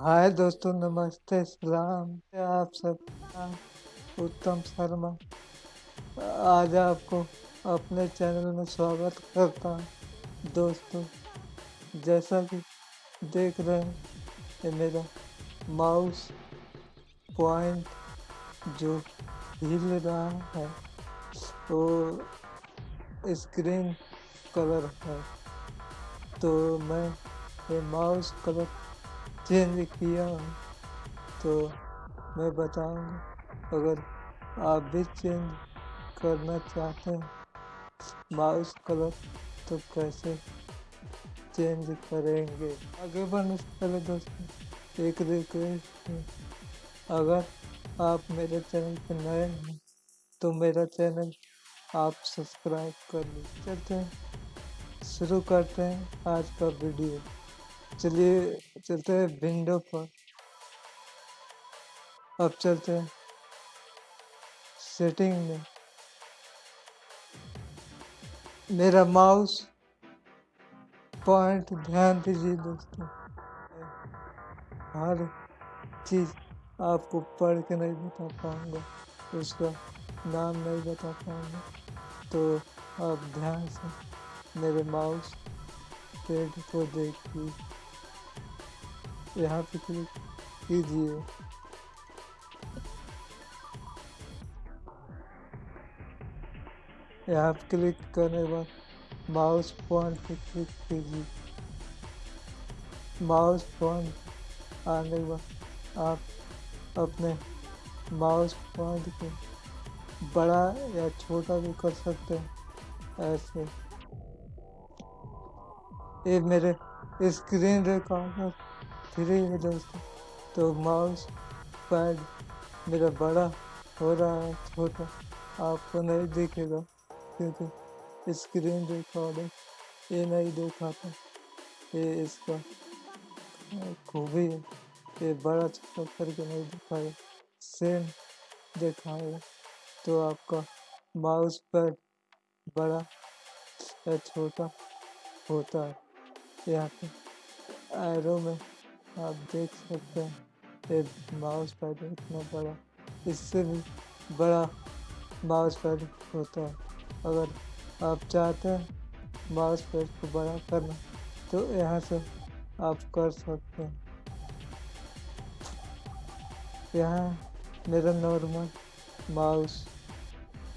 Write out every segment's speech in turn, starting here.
हाय दोस्तों, नमस्ते, सलाम आप सब उत्तम शर्मा। आज आपको अपने चैनल में स्वागत करता हूँ। दोस्तों, जैसा कि देख रहे हैं, ये मेरा माउस पॉइंट जो हिल रहा है, वो स्क्रीन कलर है। तो मैं ये माउस कलर चेंज किया हो तो मैं बताऊँगा। अगर आप भी चेंज करना चाहते हैं माउस कलर तो कैसे चेंज करेंगे? आगे बढ़ने से पहले दोस्तों, एक रिक्वेस्ट है। अगर आप मेरे चैनल पर नए हैं तो मेरा चैनल आप सब्सक्राइब कर लीजिए। चलते हैं, शुरू करते हैं आज का वीडियो चलिए, चलते हैं विंडो पर। अब चलते हैं सेटिंग में। मेरा माउस पॉइंट, ध्यान दीजिए दोस्तों। हर चीज़ आपको पढ़ के नहीं बता पाऊँगा, उसका नाम नहीं बता पाऊँगा। तो आप ध्यान से मेरे माउस पेड को देखिए। यहाँ पे क्लिक कीजिए। यहाँ पे क्लिक करने के बाद माउस पॉइंट पे क्लिक कीजिए। माउस पॉइंट आने के बाद आप अपने माउस पॉइंट को बड़ा या छोटा भी कर सकते हैं, ऐसे। ये मेरे स्क्रीन रिकॉर्डर फ्री है दोस्तों। तो माउस पैड मेरा बड़ा हो रहा है, छोटा। आपको नहीं दिखेगा, क्योंकि स्क्रीन रिकॉर्डर ये नहीं दिखाता। ये इसका खूबी है। ये बड़ा छोटा करके नहीं दिखाएगा सेम दिखाएगा तो आपका माउस पैड बड़ा या छोटा होता है। यहाँ पे एरो में आप देख सकते हैं ये माउस पैड इतना बड़ा, इससे भी बड़ा माउस पैड होता है। अगर आप चाहते हैं माउस पैड को बड़ा करना तो यहाँ से आप कर सकते हैं। यहाँ मेरा नॉर्मल माउस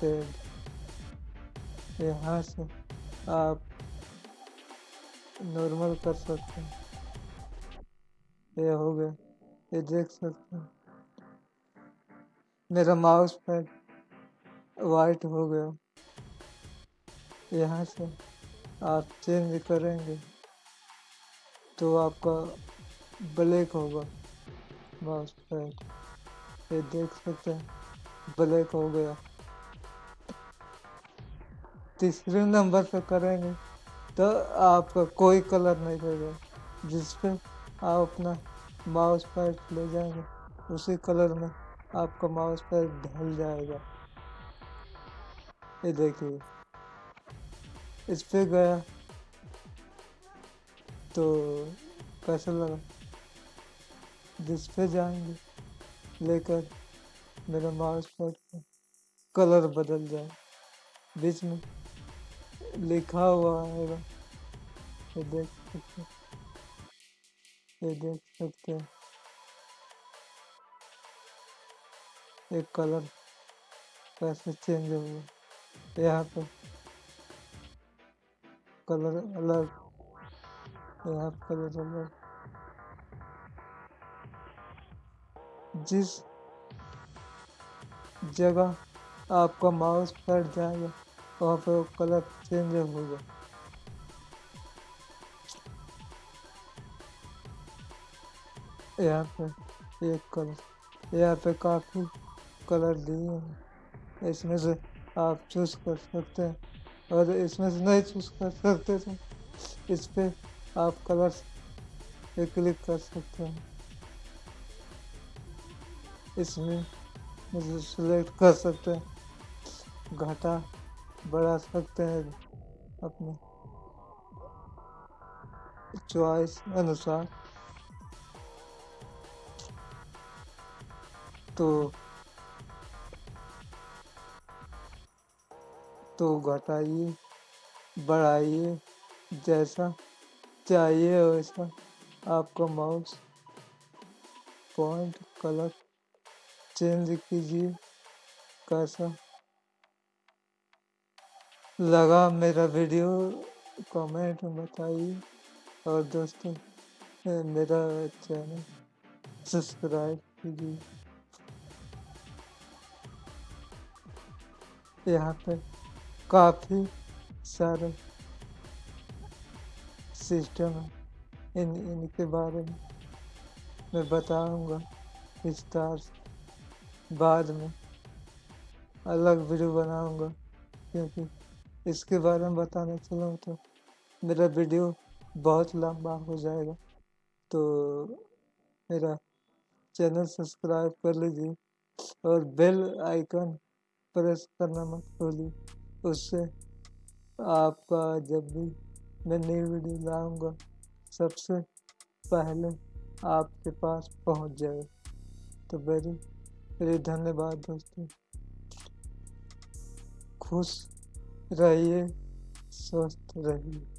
पैड यहाँ से आप नॉर्मल कर सकते हैं। ये हो गया। ये देख सकते हैं। मेरा माउस पैड वाइट हो गया। यहाँ से आप चेंज करेंगे तो आपका ब्लैक होगा माउस पैड ये देख सकते हैं ब्लैक हो गया। तीसरे नंबर पे करेंगे तो आपका कोई कलर नहीं रहेगा, जिसपे आप अपना माउस पैड ले जाएँगे, उसी कलर में आपका माउस पैड ढल जाएगा। ये देखिए, इस पे गया तो कैसा लगा? जिस पे जाएँगे, लेकर मेरा माउस पैड का कलर बदल जाए। बीच में लिखा हुआ आएगा ये देख सकते ये देख सकते हैं। एक कलर कैसे चेंज हो गया। यहाँ पे कलर अलग, यहाँ कलर अलग। जिस जगह आपका माउस फट जाएगा, वहाँ पे कलर चेंज होगा। यहाँ पे एक कलर, यहाँ पे काफ़ी कलर दिए हैं। इसमें से आप चूज़ कर सकते हैं। और इसमें से नहीं चूज़ कर सकते तो इस पर आप कलर पे क्लिक कर सकते हैं। इसमें मुझे सिलेक्ट कर सकते हैं। घाटा बढ़ा सकते हैं अपने चॉइस अनुसार। तो तो घटाइए, बढ़ाइए, जैसा चाहिए वैसा आपका माउस पॉइंट कलर चेंज कीजिए। कैसा लगा मेरा वीडियो कमेंट में बताइए। और दोस्तों, मेरा चैनल सब्सक्राइब कीजिए। यहाँ पे काफ़ी सारे सिस्टम है। इन, इनके बारे में मैं बताऊँगा। विस्तार बाद में अलग वीडियो बनाऊँगा, क्योंकि इसके बारे में बताने चलूँ तो मेरा वीडियो बहुत लंबा हो जाएगा। तो मेरा चैनल सब्सक्राइब कर लीजिए और बेल आइकन प्रेस करना मत भूलिए। उससे आपका जब भी मैं नई वीडियो लाऊँगा, सबसे पहले आपके पास पहुँच जाए तो वेरी वेरी धन्यवाद दोस्तों। खुश रहिए, स्वस्थ रहिए।